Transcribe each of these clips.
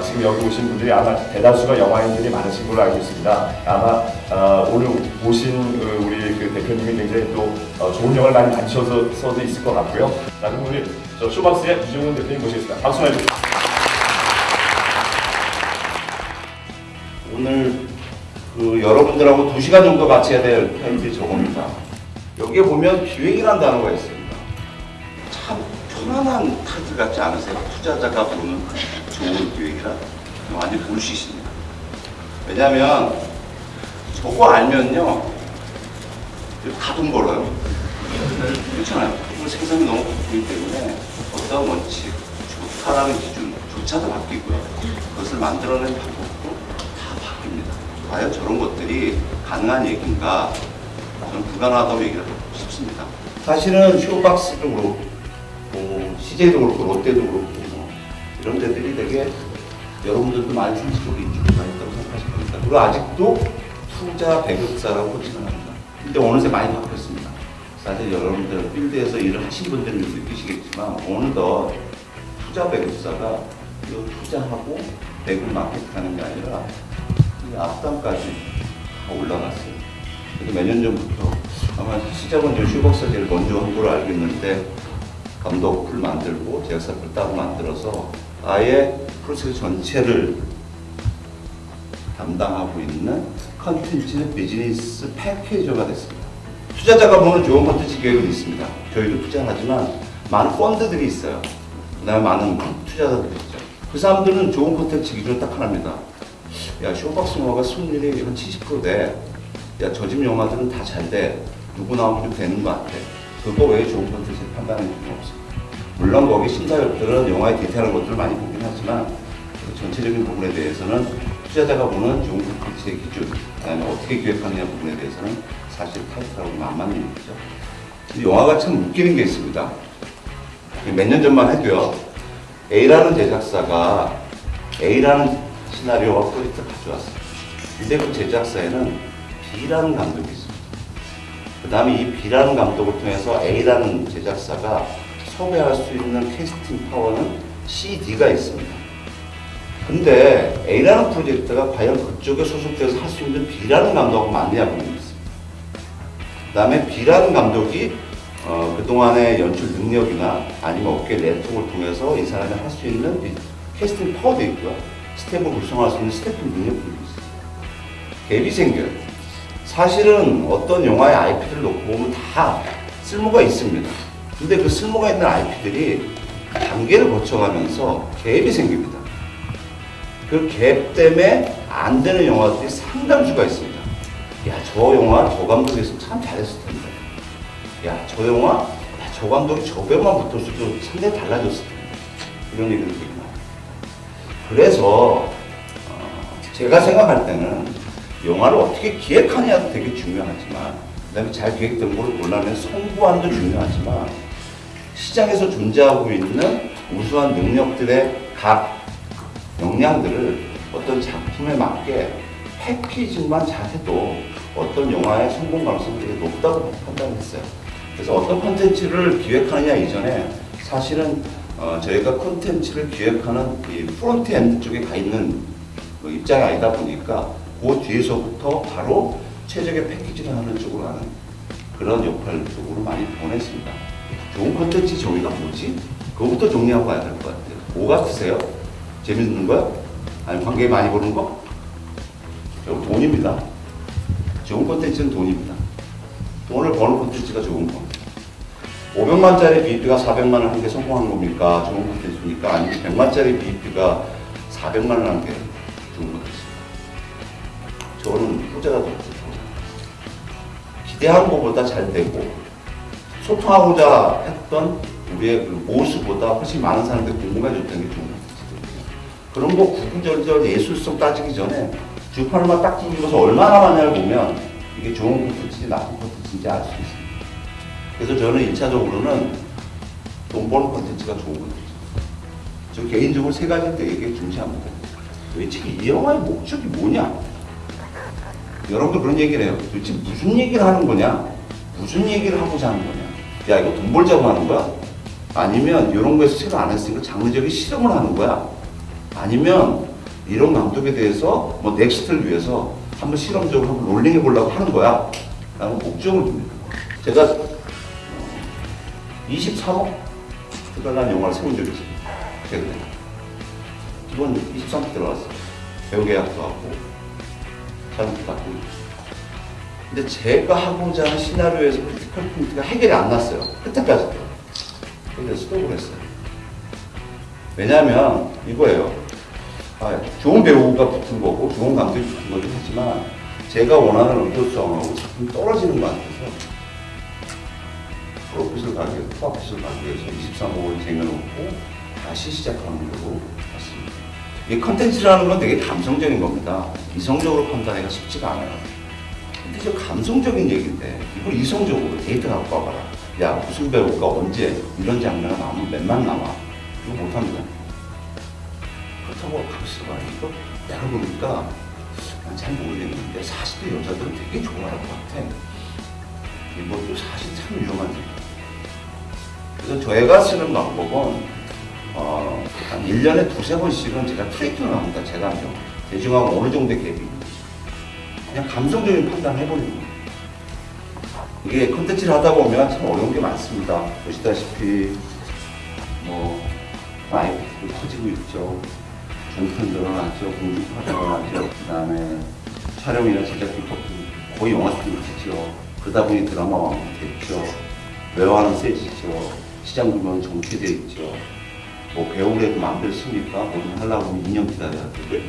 지금 여기 오신 분들이 아마 대다수가 영화인들이 많으신 걸로 알고 있습니다. 아마 어, 오늘 오신 그 우리 그 대표님이 굉장히 또 어, 좋은 영화를 많이 만드셔서 서도 있을 것 같고요. 자, 그럼 우리 저 쇼박스의 이종훈 대표님 모시겠습니다. 박수 많이 주세요. 오늘 그 여러분들하고 2시간 정도 같이 해야 될 타임이 저겁니다. 여기에 보면 기획이라는 단어가 있습니다. 참 편안한 타이틀 같지 않으세요? 투자자가 보는 좋은 기획이라 완전 불시십니다. 왜냐하면 저거 알면요 다 돈 벌어요. 그렇잖아요. 생산이 너무 바뀌기 때문에 어떤 원칙, 좋다라는 기준조차도 바뀌고요. 그것을 만들어낸 방법도 다 바뀝니다. 과연 저런 것들이 가능한 얘기인가? 저는 불가능하다고 얘기를 하고 싶습니다. 사실은 쇼박스도 그렇고, 뭐 CJ도 그렇고, 롯데도 그렇고, 뭐 이런 데들이 되게 여러분들도 많이 상식적으로 인식가 있다고 생각하실 겁니다. 그리고 아직도 투자 배급사라고 생각합니다. 근데 어느새 많이 바뀌었습니다. 사실 여러분들 필드에서 일을 하신 분들은 느끼시겠지만 어느덧 투자 배급사가 이 투자하고 배급 마케팅하는 게 아니라 이 앞단까지 다 올라갔어요. 그래서 몇 년 전부터 아마 시작은 제일 먼저 한 걸로 알고 있는데 감독 풀 만들고 제작사 풀 따로 만들어서 아예 프로젝트 전체를 담당하고 있는 컨텐츠 비즈니스 packager가 됐습니다. 투자자가 보는 좋은 컨텐츠 기획은 있습니다. 저희도 투자하지만 많은 펀드들이 있어요. 그 다음에 많은 투자자들이 있죠. 그 사람들은 좋은 컨텐츠 기준은 딱 하나입니다. 야, 쇼박스 영화가 승률이 한 70% 돼. 야, 저 집 영화들은 다 잘 돼. 누구 나오면 좀 되는 것 같아. 그거 외에 좋은 컨텐츠 판단할 필요는 없습니다. 물론 거기 심사위원들은 영화의 디테일한 것들을 많이 보긴 하지만 그 전체적인 부분에 대해서는 투자자가 보는 좋은 콘텐츠의 기준, 그다음에 어떻게 기획하느냐 부분에 대해서는 사실 타이틀하고 안 맞는 얘기죠. 영화가 참 웃기는 게 있습니다. 몇 년 전만 해도요. A라는 제작사가 A라는 시나리오와 프로젝트를 가져왔어요. 근데 그 제작사에는 B라는 감독이 있습니다. 그 다음에 이 B라는 감독을 통해서 A라는 제작사가 섭외할 수 있는 캐스팅 파워는 C, D가 있습니다. 근데 A라는 프로젝트가 과연 그쪽에 소속돼서 할 수 있는 B라는 감독하고 게 있습니다. 그 다음에 B라는 감독이 어, 그동안의 연출 능력이나 아니면 업계 네트워크를 통해서 이 사람이 할 수 있는 이 캐스팅 파워도 있고요. 스텝을 구성할 수 있는 스태프 능력도 있어요. 갭이 생겨요. 사실은 어떤 영화의 IP들을 놓고 보면 다 쓸모가 있습니다. 근데 그 쓸모가 있는 IP들이 단계를 거쳐가면서 갭이 생깁니다. 그 갭 때문에 안 되는 영화들이 상당수가 있습니다. 야, 저 영화 저 감독이 참 잘했을 텐데. 야, 저 영화 야, 저 감독이 저 배우만 붙었어도 상당히 달라졌을 텐데. 이런 얘기를 많아요. 그래서 어, 제가 생각할 때는 영화를 어떻게 기획하느냐도 되게 중요하지만 그 다음에 잘 기획된 걸 골라내 성부함도 중요하지만 시장에서 존재하고 있는 우수한 능력들의 각 역량들을 어떤 작품에 맞게 packaging만 잘해도 어떤 영화의 성공 가능성이 되게 높다고 판단했어요. 그래서 어떤 콘텐츠를 기획하느냐 이전에 사실은 어, 저희가 콘텐츠를 기획하는 이 front end 쪽에 가 있는 그 입장이 아니다 보니까 그 뒤에서부터 바로 최적의 패키지를 하는 쪽으로 하는 그런 역할 쪽으로 많이 보냈습니다. 좋은 콘텐츠 정의가 뭐지? 그거부터 정리하고 가야 될 것 같아요. 뭐 같으세요? 재밌는 거야? 아니 관계 많이 보는 거? 저 돈입니다. 좋은 콘텐츠는 돈입니다. 돈을 버는 콘텐츠가 좋은 겁니다. 500만짜리 BEP가 400만 원한게 성공한 겁니까? 좋은 콘텐츠입니까? 아니면 100만짜리 BEP가 400만 원한게 좋은 콘텐츠입니까? 저는 후자가 더 좋죠. 기대한 것보다 잘 되고 소통하고자 했던 우리의 그 모습보다 훨씬 많은 사람들이 궁금해졌던 게 좋은 콘텐츠거든요. 그런 거 구구절절 예술성 따지기 전에 주판을만 딱 두고서 얼마나 많냐를 보면 이게 좋은 콘텐츠인지 나쁜 콘텐츠인지 알 수 있습니다. 그래서 저는 1차적으로는 돈 버는 콘텐츠가 좋은 콘텐츠. 저 개인적으로 세 가지 되게 중시합니다. 도대체 이 영화의 목적이 뭐냐? 여러분도 그런 얘기를 해요. 도대체 무슨 얘기를 하는 거냐? 무슨 얘기를 하고자 하는 거냐? 야, 이거 돈 벌자고 하는 거야? 아니면 이런 거에서 새로 안 했으니까 장르적인 실험을 하는 거야? 아니면 이런 감독에 대해서 뭐 next를 위해서 한번 실험적으로 한번 rolling해 보려고 하는 거야. 라는 목적을 둡니다. 제가 23억 들어간 영화를 세운 적이 있어요. 최근에. 이번 23억 들어갔어요. 배우 계약도 하고, 촬영도 받고. 근데 제가 하고자 하는 시나리오에서 critical point가 해결이 안 났어요. 끝에까지도. 그래서 스톱을 했어요. 왜냐하면 이거예요. 아, 좋은 배우가 붙은 거고 좋은 감독이 붙은 거긴 하지만 제가 원하는 의도성하고 작품이 떨어지는 것 같아서 profit을 profit을 가기 위해서 23억을 쟁여놓고 다시 시작하는 걸로 봤습니다. 이 컨텐츠라는 건 되게 감성적인 겁니다. 이성적으로 판단하기가 쉽지가 않아요. 저 감성적인 얘기인데 이걸 이성적으로 데이터 갖고 와봐라. 야 무슨 배우가 언제 이런 장면을 나오면 몇만 나와. 이거 못합니다. 그렇다고 봐. 이거 내가 보니까 난 잘 모르겠는데 40대 여자들은 되게 좋아할 것 같아. 이것도 사실 참 위험한 얘기야. 그래서 저희가 쓰는 방법은 어, 한 1년에 두세 번씩은 제가 트레이킹을 합니다. 제 감정. 대중하고 어느 정도의 갭이. 그냥 감성적인 판단을 해버리는 거예요. 이게 컨텐츠를 하다 보면 참 어려운 게 많습니다. 보시다시피 뭐 마이크 터지고 있죠. 종편 늘어났죠. 공중파가 늘어났죠. 그 다음에 촬영이나 제작 비법도 거의 영화 수준 같죠. 그러다 보니 드라마 완성됐죠. 외화는 세지죠. 시장 규모는 정체돼 있죠. 뭐 배우래도 마음대로 씁니까? 뭐좀 하려고 하면 2년 기다려야 돼.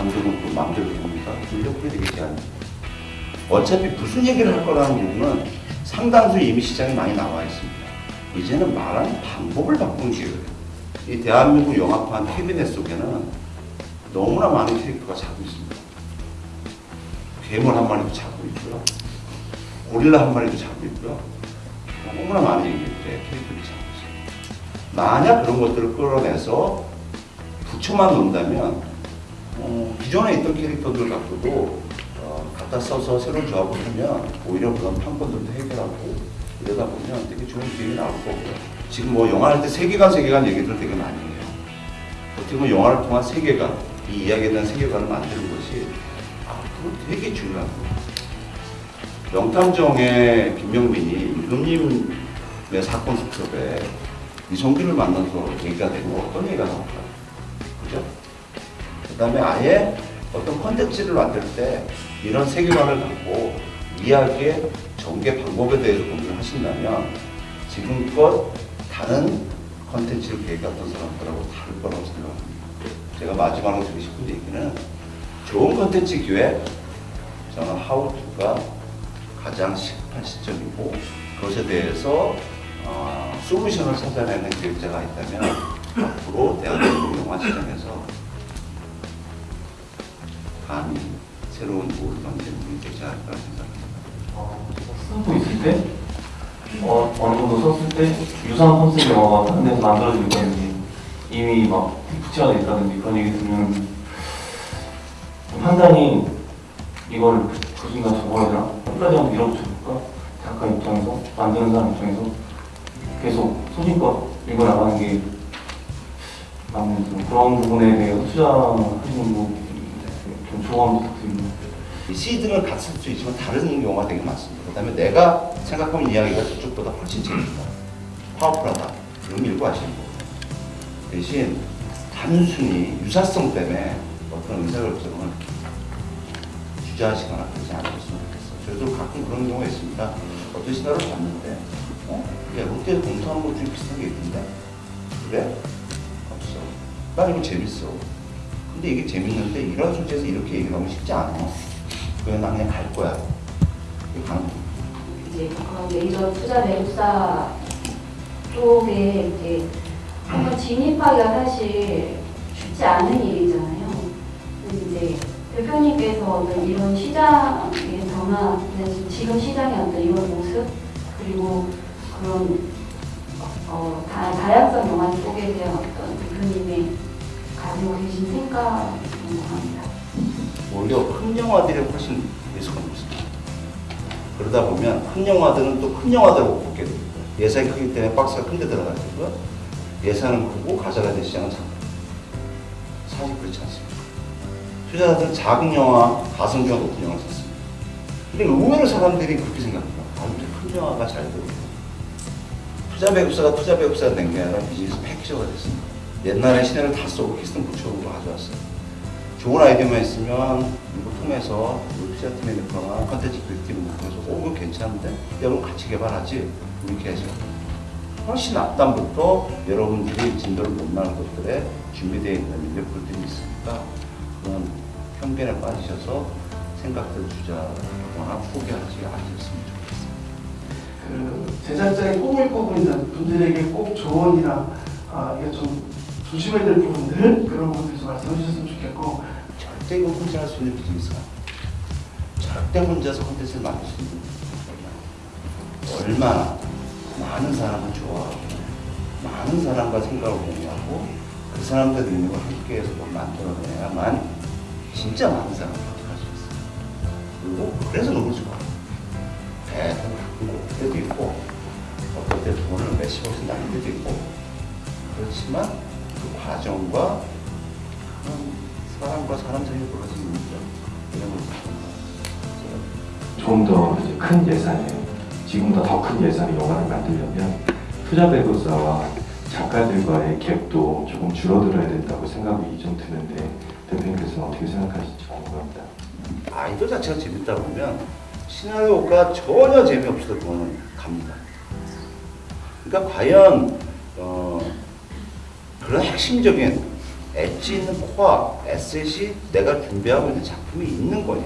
감독은 또 마음대로 됩니까? 인력이 되겠지 않습니까? 어차피 무슨 얘기를 할 거라는 부분은 상당수 이미 시장에 많이 나와 있습니다. 이제는 말하는 방법을 바꾸는 기회예요. 이 대한민국 영화판 캐비넷 속에는 너무나 많은 캐릭터가 자고 있습니다. 괴물 한 마리도 자고 있고요. 고릴라 한 마리도 자고 있고요. 너무나 많은 캐릭터들이 자고 있습니다. 만약 그런 것들을 끌어내서 붙여만 놓는다면 어, 기존에 있던 캐릭터들 갖고도 어, 갖다 써서 새로운 조합을 하면 오히려 그런 판권들도 해결하고 이러다 보면 되게 좋은 기획이 나올 거고요. 지금 뭐 영화 할 때 세계관 세계관 얘기들 되게 많이 해요. 어떻게 보면 영화를 통한 세계관, 이 이야기에 대한 세계관을 만드는 것이 앞으로 되게 중요한 거예요. 명탐정의 김명민이 임금님의 사건 수첩에 이성균을 만나서 얘기가 되고 어떤 얘기가 나올까요? 그죠? 그 다음에 아예 어떤 컨텐츠를 만들 때 이런 세계관을 갖고 이야기의 전개 방법에 대해서 고민을 하신다면 지금껏 다른 컨텐츠를 계획했던 사람들하고 다를 거라고 생각합니다. 제가 마지막으로 드리고 싶은 얘기는 좋은 컨텐츠 기획, 저는 하우투가 가장 시급한 시점이고 그것에 대해서 어, 솔루션을 찾아내는 기획자가 있다면 앞으로 대한민국 영화 시장에서 감히 새로운 만드는 분이 되지 않을까 생각합니다. 어, 쓰고 있을 때, 어, 어느 정도 썼을 때, 유사한 컨셉 영화가 다른 데서 만들어지고 있다든지, 이미 막 붙여져 있다든지 그런 얘기 들으면, 좀 판단이 이걸 굳인가 저거야 되나? 끝까지 한번 밀어붙여볼까? 작가 입장에서, 만드는 사람 입장에서 계속 소신껏 읽어나가는 게 맞는 좀 그런 부분에 대해서 투자하시는 거 좀 조언 시드는 같을 수 있지만 다른 경우가 되게 많습니다. 그 다음에 내가 생각하는 이야기가 저쪽보다 훨씬 재밌다. 파워풀하다. 그럼 읽고 하시는 거고. 대신 단순히 유사성 때문에 어떤 의사결정을 주저하시거나 그러지 않으셨으면 좋겠어요. 저도 가끔 그런 경우가 있습니다. 어떤 시나리오를 봤는데, 어? 야, 롯데에서 공부하는 것 중에 비슷한 게 있던데? 그래? 없어. 난 이거 재밌어. 근데 이게 재밌는데 이런 소재에서 이렇게 얘기를 하면 쉽지 않아. 그냥 나 그냥 갈 거야. 가는 거야. 이제 메이저 투자 매입사 쪽에 이제 한번 진입하기가 사실 쉽지 않은 일이잖아요. 근데 이제 대표님께서는 이런 시장의 변화, 지금 시장의 어떤 이런 모습 그리고 그런 어, 다, 다양성 영화 쪽에 대한 어떤 대표님의 가지고 계신 생각을 궁금합니다. 오히려 큰 영화들이 훨씬 리스크가 높습니다. 그러다 보면 큰 영화들은 또 큰 영화들을 못 보게 됩니다. 예산이 크기 때문에 박스가 큰데 테고 예산은 크고 가져가야 될 시장은 작다. 사실 그렇지 않습니다. 투자자들은 작은 영화, 가성비가 높은 영화를 샀습니다. 근데 의외로 사람들이 그렇게 생각해요. 아, 근데 큰 영화가 잘 되고. 투자 배급사가 투자 배급사가 된 게 아니라 비즈니스 패키저가 됐습니다. 옛날에 시내를 다 쏘고 키스턴 부처로 가져왔어요. 좋은 아이디어만 있으면 이거 통해서 우리 투자팀에 넣거나 컨텐츠 빌팀에 통해서 오 이거 괜찮은데? 여러분 같이 개발하지? 이렇게 해서 훨씬 앞단부터 여러분들이 진도를 못 나는 것들에 준비되어 있는 인력들이 있으니까 그런 편견에 빠지셔서 생각들 주자거나 포기하지 않으셨으면 좋겠습니다. 그 제작자의 꿈을 꾸고 있는 분들에게 꼭 조언이나 아, 이게 좀 조심해야 될 부분들 그런 부분들 좀 말씀해 주셨으면 좋겠고 절대 이거 혼자 할 수 있는 비즈니스가. 절대 혼자서 콘텐츠를 만들 수 있는. 얼마나 많은 사람을 좋아하고 많은 사람과 생각을 공유하고 그 사람들 능력을 함께해서 뭘 만들어내야만 진짜 많은 사람을獲得할 수 있어요. 그리고 그래서 너무 좋아요. 배도 올 때도 있고 어떨 때 돈을 몇십억씩 날릴 때도 있고 그렇지만 그 과정과 그런 사람과 사람 사이에 벌어지는 문제 이런 걸 좀더큰 예산에 지금보다 더 큰 예산의 영화를 만들려면 투자 배급사와 작가들과의 갭도 조금 줄어들어야 된다고 생각이 좀 드는데 대표님께서는 어떻게 생각하실지 궁금합니다. 아이돌 자체가 재밌다 보면 시나리오가 전혀 재미없어도 그거는 갑니다. 그러니까 과연 어, 그런 핵심적인 엣지 있는 코어, 에셋이 내가 준비하고 있는 작품이 있는 거냐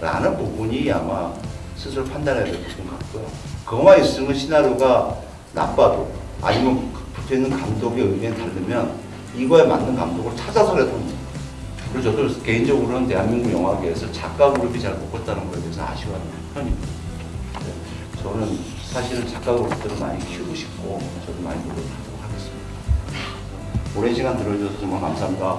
라는 부분이 아마 스스로 판단해야 될 부분 같고요. 그거만 있으면 시나리오가 나빠도 아니면 붙어있는 감독의 의견이 다르면 이거에 맞는 감독을 찾아서라도. 그리고 저도 개인적으로는 대한민국 영화계에서 작가 그룹이 잘 못 컸다는 거에 대해서 아쉬워하는 편입니다. 네. 저는 사실은 작가 그룹들을 많이 키우고 싶고 저도 많이 하겠습니다. 오랜 시간 들어주셔서 정말 감사합니다.